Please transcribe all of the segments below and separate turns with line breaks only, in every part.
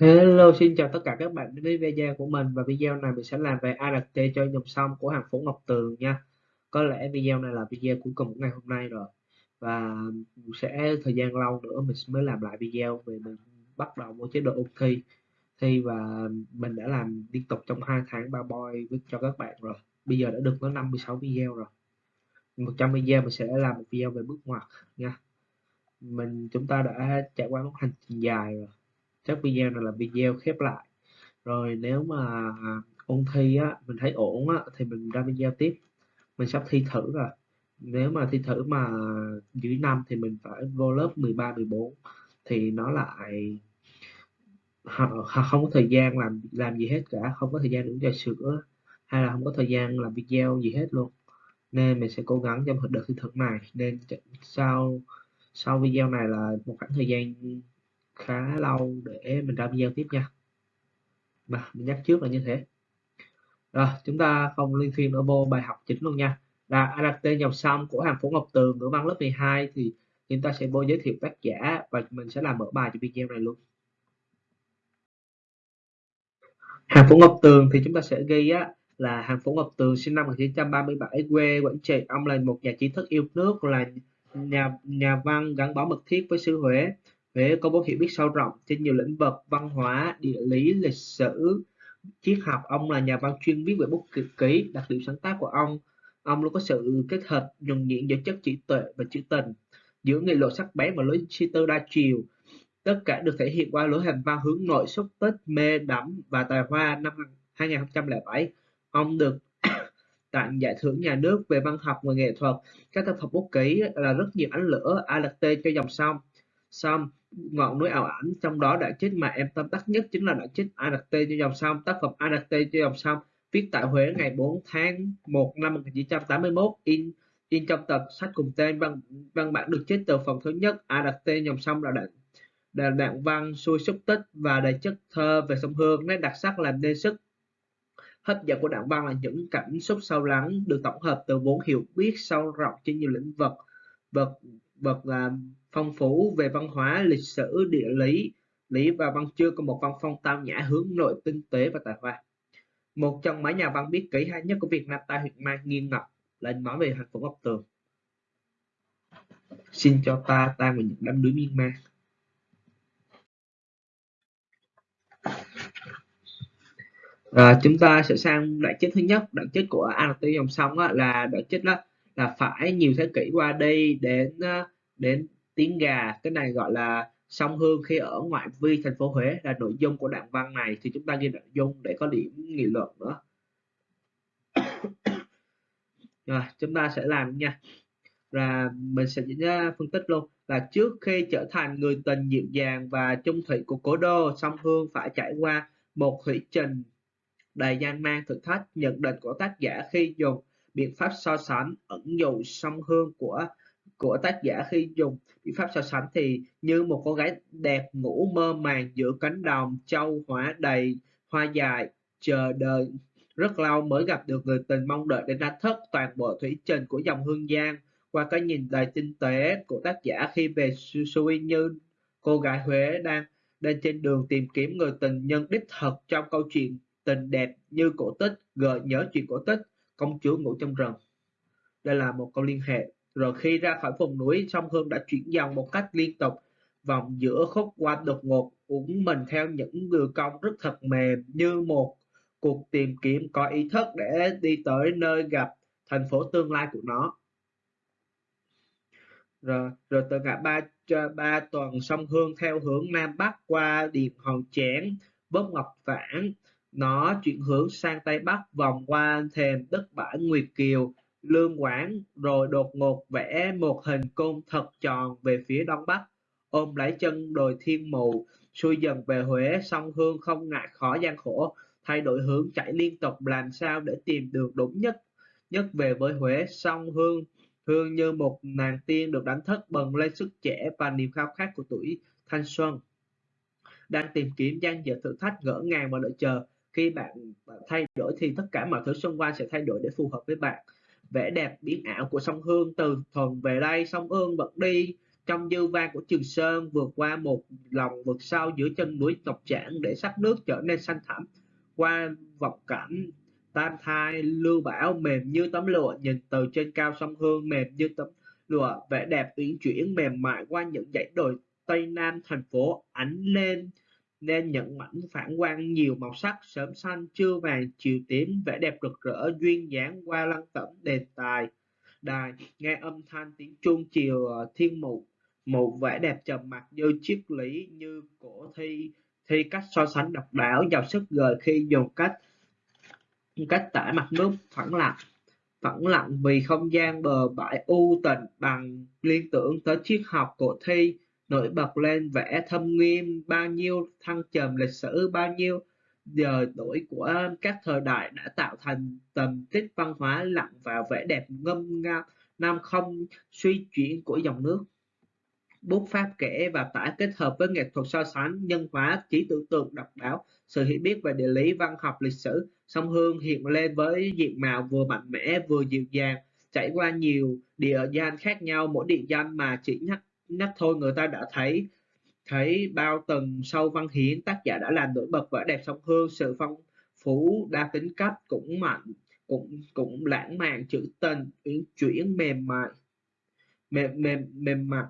Hello, xin chào tất cả các bạn đến với video của mình và video này mình sẽ làm về ART cho dòng sông của hàng phố Ngọc Tường nha. Có lẽ video này là video cuối cùng của ngày hôm nay rồi và sẽ thời gian lâu nữa mình mới làm lại video vì mình bắt đầu một chế độ ôn thi thi và mình đã làm liên tục trong 2 tháng ba boy với cho các bạn rồi. Bây giờ đã được có 56 video rồi. 100 video mình sẽ làm một video về bước ngoặt nha. Mình chúng ta đã trải qua một hành trình dài rồi chắc video này là video khép lại. Rồi nếu mà ôn thi á, mình thấy ổn á, thì mình ra video tiếp. Mình sắp thi thử rồi. Nếu mà thi thử mà dưới năm thì mình phải vô lớp 13 14 thì nó lại không có thời gian làm làm gì hết cả, không có thời gian uống trà sữa, hay là không có thời gian làm video gì hết luôn. Nên mình sẽ cố gắng trong đợt thi thử này. Nên sau sau video này là một khoảng thời gian khá lâu để mình ra video tiếp nha. Mà mình nhắc trước là như thế. Rồi, chúng ta không liên phiên nữa vô bài học chính luôn nha. Là ART dòng sông của hàng phố Ngọc Tường ngữ văn lớp 12 thì chúng ta sẽ vô giới thiệu tác giả và mình sẽ làm mở bài cho video này luôn. Hàng phố Ngọc Tường thì chúng ta sẽ ghi á, là hàng phố Ngọc Tường sinh năm 1937 quê Quảng Trị, ông là một nhà trí thức yêu nước, là nhà nhà văn gắn bó mật thiết với xứ Huế. Huế có vốn hiểu biết sâu rộng trên nhiều lĩnh vực văn hóa, địa lý, lịch sử, triết học. Ông là nhà văn chuyên viết về bút ký, đặc điểm sáng tác của ông. Ông luôn có sự kết hợp nhuần nhuyễn giữa chất trí tuệ và chữ tình, giữa nghị luận sắc bén và lối suy tư đa chiều. Tất cả được thể hiện qua lối hành văn hướng nội xúc tích, mê đắm và tài hoa năm 2007. Ông được tặng giải thưởng nhà nước về văn học và nghệ thuật. Các tác phẩm bút ký là rất nhiều ánh lửa, ALT cho dòng sông. Xong, ngọn núi ảo ảnh, trong đó đoạn trích mà em tâm đắc nhất chính là đoạn trích ART cho dòng sông. Tác phẩm ART cho dòng sông viết tại Huế ngày 4 tháng 1 năm 1981 in in trong tập sách cùng tên, văn văn bản được chết từ phần thứ nhất. ART dòng sông là đoạn là đoạn văn xuôi xúc tích và đầy chất thơ về sông Hương. Nét đặc sắc làm nên sức hấp dẫn của đoạn văn là những cảm xúc sâu lắng được tổng hợp từ vốn hiểu biết sâu rộng trên nhiều lĩnh vực, vật vật là phong phú về văn hóa, lịch sử, địa lý, lý và văn chương có một văn phong tao nhã hướng nội tinh tế và tài hoa. Một trong mấy nhà văn biết kỹ hay nhất của Việt Nam ta hiện nay nghiêng ngập là nói về hạnh phúc Ngọc Tường. Xin cho ta tan vào những đám đuối miên man. À, chúng ta sẽ sang đoạn chết thứ nhất đoạn chết của Anatol dòng sông là đoạn chết đó là phải nhiều thế kỷ qua đi đến ờ, đến tiếng gà. Cái này gọi là sông hương khi ở ngoại vi thành phố Huế là nội dung của đoạn văn này. Thì chúng ta ghi nội dung để có điểm nghị luận nữa. Rồi, chúng ta sẽ làm nha. Là mình sẽ ờ, phân tích luôn. Là trước khi trở thành người tình dịu dàng và trung thủy của cố đô, song hương phải trải qua một thủy trình đầy gian nan thử thách, nhận định của tác giả khi dùng biện pháp so sánh ẩn dụ song hương của của tác giả khi dùng biện pháp so sánh thì như một cô gái đẹp ngủ mơ màng giữa cánh đồng châu hóa đầy hoa dài, chờ đợi rất lâu mới gặp được người tình mong đợi để đánh thức toàn bộ thủy trình của dòng hương giang. Qua cái nhìn đầy tinh tế của tác giả khi về suy như, cô gái Huế đang đang trên đường tìm kiếm người tình nhân đích thực trong câu chuyện tình đẹp như cổ tích, gợi nhớ chuyện cổ tích công chúa ngủ trong rừng. Đây là một câu liên hệ. Rồi khi ra khỏi vùng núi sông Hương đã chuyển dòng một cách liên tục. Vòng giữa khúc qua đột ngột uống mình theo những đường cong rất thật mềm như một cuộc tìm kiếm có ý thức để đi tới nơi gặp thành phố tương lai của nó. Rồi rồi từ ngã ba ba tuần sông Hương theo hướng nam bắc qua điện Hòn Chén bốc Ngọc vãng nó chuyển hướng sang tây bắc vòng qua thềm đất bãi Nguyệt Kiều Lương Quảng rồi đột ngột vẽ một hình cung thật tròn về phía đông bắc, ôm lấy chân đồi thiên mù, xuôi dần về Huế, sông Hương không ngại khó gian khổ, thay đổi hướng chạy liên tục làm sao để tìm được đúng nhất nhất về với Huế, sông Hương Hương như một nàng tiên được đánh thức bừng lên sức trẻ và niềm khao khát của tuổi thanh xuân. Đang tìm kiếm gian dở thử thách ngỡ ngàng và đợi chờ. Khi bạn thay đổi thì tất cả mọi thứ xung quanh sẽ thay đổi để phù hợp với bạn. Vẻ đẹp, biến ảo của sông Hương từ thuần về đây, sông Hương vẫn đi trong dư vang của Trường Sơn, vượt qua một lòng vực sâu giữa chân núi Ngọc Trảng để sắc nước trở nên xanh thẳm. Qua vọng cảnh, tam thai, lưu bảo, mềm như tấm lụa, nhìn từ trên cao sông Hương, mềm như tấm lụa, vẻ đẹp uyển chuyển, mềm mại qua những dãy đồi tây nam thành phố, ánh lên nên nhận mảnh phản quang nhiều màu sắc sớm xanh trưa vàng, chiều tím, vẻ đẹp rực rỡ, duyên dáng qua lăng tẩm đền tài, đài, nghe âm thanh tiếng chuông chiều ờ, thiên mục một vẻ đẹp trầm mặc như triết lý, như cổ thi thi cách so sánh độc đáo, giàu sức gợi khi dùng cách cách tải mặt nước phẳng lặng phẳng lặng vì không gian bờ bãi u tịnh bằng liên tưởng tới triết học cổ thi nổi bật lên vẻ thâm nghiêm, bao nhiêu thăng trầm lịch sử, bao nhiêu giờ đổi của các thời đại đã tạo thành tầm tích văn hóa lặng vào vẻ đẹp ngâm nga nam không suy chuyển của dòng nước. Bút pháp kể và tả kết hợp với nghệ thuật so sánh, nhân hóa, trí tưởng tượng, độc đáo, sự hiểu biết về địa lý, văn học, lịch sử sông hương hiện lên với diện mạo vừa mạnh mẽ, vừa dịu dàng, trải qua nhiều địa danh khác nhau, mỗi địa danh mà chỉ nhắc nhắc thôi người ta đã thấy thấy bao tầng sâu văn hiến tác giả đã làm nổi bật vẻ đẹp sông hương sự phong phú đa tính cách cũng mạnh cũng cũng lãng mạn trữ tình uyển chuyển mềm mại mềm mềm mềm mại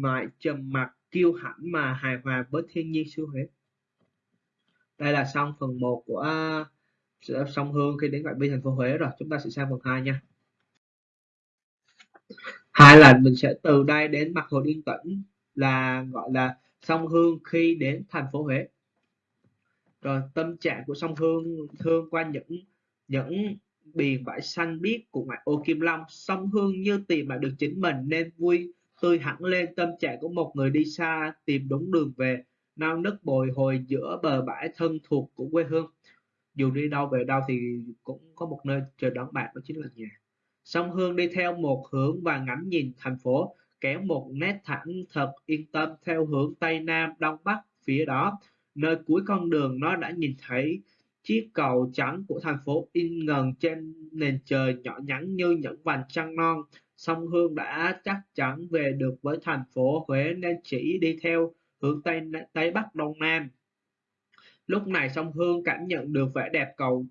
mại trầm mặc kiêu hãnh mà hài hòa với thiên nhiên xưa Huế. Đây là xong phần 1 của à, uh, sông Hương khi đến ngoại biên thành phố Huế rồi. Chúng ta sẽ sang phần 2 nha hai là mình sẽ từ đây đến mặt hồ Yên Tĩnh là, gọi là, sông Hương khi đến thành phố Huế. Rồi tâm trạng của sông Hương thương qua những những biển bãi xanh biếc của ngoại ô Kim Long. Sông Hương như tìm lại được chính mình nên vui tươi hẳn lên. Tâm trạng của một người đi xa tìm đúng đường về, nao nức bồi hồi giữa bờ bãi thân thuộc của quê hương. Dù đi đâu về đâu thì cũng có một nơi chờ đón bạn, đó chính là nhà. Song Hương đi theo một hướng và ngắm nhìn thành phố kéo một nét thẳng thật yên tâm theo hướng Tây Nam Đông Bắc phía đó nơi cuối con đường nó đã nhìn thấy chiếc cầu trắng của thành phố in ngần trên nền trời nhỏ nhắn như những vành trăng non Song Hương đã chắc chắn về được với thành phố Huế nên chỉ đi theo hướng Tây, Tây Bắc Đông Nam. Lúc này Song Hương cảm nhận được vẻ đẹp cầu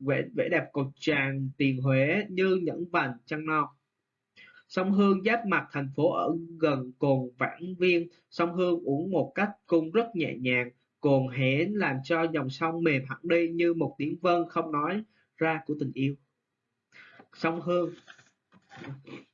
vẻ, vẻ đẹp cột tràng tiền Huế như những vành trăng non. Sông Hương giáp mặt thành phố ở gần cồn Vãn Viên, sông Hương uống một cách cung rất nhẹ nhàng, cồn hển làm cho dòng sông mềm hẳn đi như một tiếng vân không nói ra của tình yêu. Sông Hương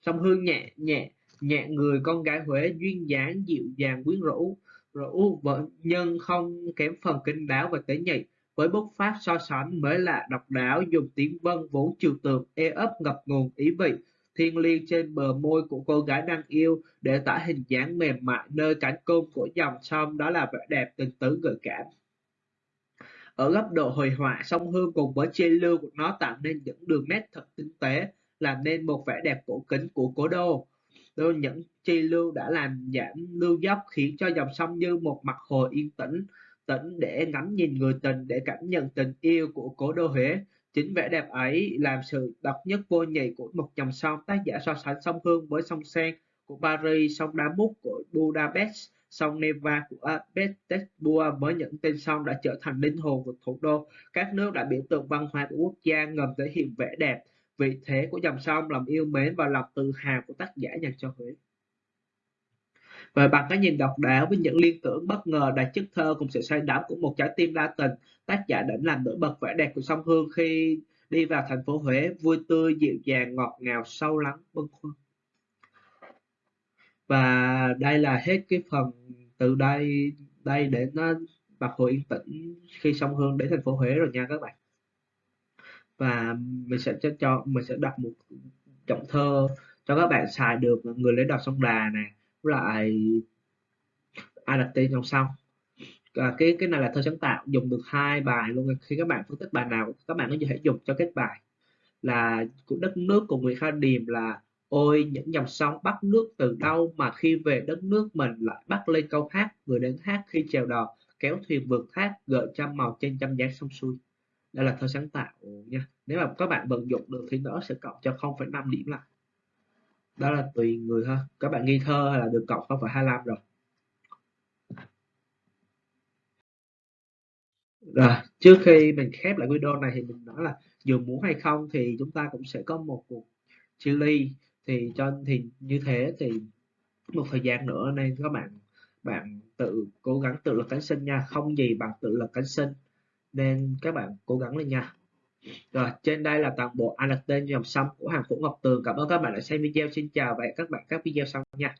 Sông Hương nhẹ nhẹ nhẹ người con gái Huế duyên dáng dịu dàng quyến rũ rũ vợ nhân không kém phần kinh đáo và tế nhị với bút pháp so sánh mới lạ độc đáo dùng tiếng vân vốn trừu tượng e ấp ngập ngùn, ý vị thiên liêng trên bờ môi của cô gái đang yêu để tả hình dáng mềm mại nơi cánh cung của dòng sông, đó là vẻ đẹp tình tứ gợi cảm. Ở góc độ hồi họa, sông hương cùng với chê lưu của nó tạo nên những đường nét thật tinh tế, làm nên một vẻ đẹp cổ kính của cố đô. Đôi những chi lưu đã làm giảm lưu dốc khiến cho dòng sông như một mặt hồ yên tĩnh tĩnh để ngắm nhìn người tình, để cảm nhận tình yêu của cố đô Huế. Chính vẻ đẹp ấy làm sự độc nhất vô nhị của một dòng sông, tác giả so sánh sông Hương với sông Sen của Paris, sông Đá Múc của Budapest, sông Neva của Petersburg với những tên sông đã trở thành linh hồn của thủ đô. Các nước đã biểu tượng văn hóa của quốc gia ngầm thể hiện vẻ đẹp. Vị thế của dòng sông lòng yêu mến và lòng tự hào của tác giả dành cho Huế và bằng cái nhìn độc đáo với những liên tưởng bất ngờ đầy chất thơ cùng sự say đắm của một trái tim đa tình. Tác giả đã làm nổi bật vẻ đẹp của sông Hương khi đi vào thành phố Huế vui tươi dịu dàng ngọt ngào sâu lắng bâng khuâng. Và đây là hết cái phần từ đây đây để nó ờ, bạc hồ yên tĩnh khi sông Hương đến thành phố Huế rồi nha các bạn. Và mình sẽ cho, cho mình sẽ đặt một trọng thơ cho các bạn xài được người lấy đọc sông Đà này lại ai đặt tên dòng sông à, cái cái này là thơ sáng tạo dùng được hai bài luôn. Khi các bạn phân tích bài nào các bạn có thể dùng cho kết bài. Là của đất nước của Nguyễn Kha Điềm là ôi những dòng sông bắt nước từ đâu mà khi về đất nước mình lại bắt lên câu hát người đến hát khi chèo đò kéo thuyền vượt thác gợi trăm màu trên trăm dáng sông xuôi. Đây là thơ sáng tạo nha. Nếu mà các bạn vận dụng được thì nó sẽ cộng cho 0,5 điểm lại đó là tùy người ha các bạn nghi thơ hay là được cộng 0,25 rồi rồi trước khi mình khép lại video này thì mình nói là dù muốn hay không thì chúng ta cũng sẽ có một cuộc chia ly. Thì cho thì như thế thì một thời gian nữa nên các bạn bạn tự cố gắng tự lực cánh sinh nha. Không gì bằng tự lực cánh sinh. Nên các bạn cố gắng lên nha rồi, trên đây là toàn bộ anh đặt tên dòng sông của hàng Vũ Ngọc Tường. Cảm ơn các bạn đã xem video. Xin chào và hẹn các bạn các video sau nha.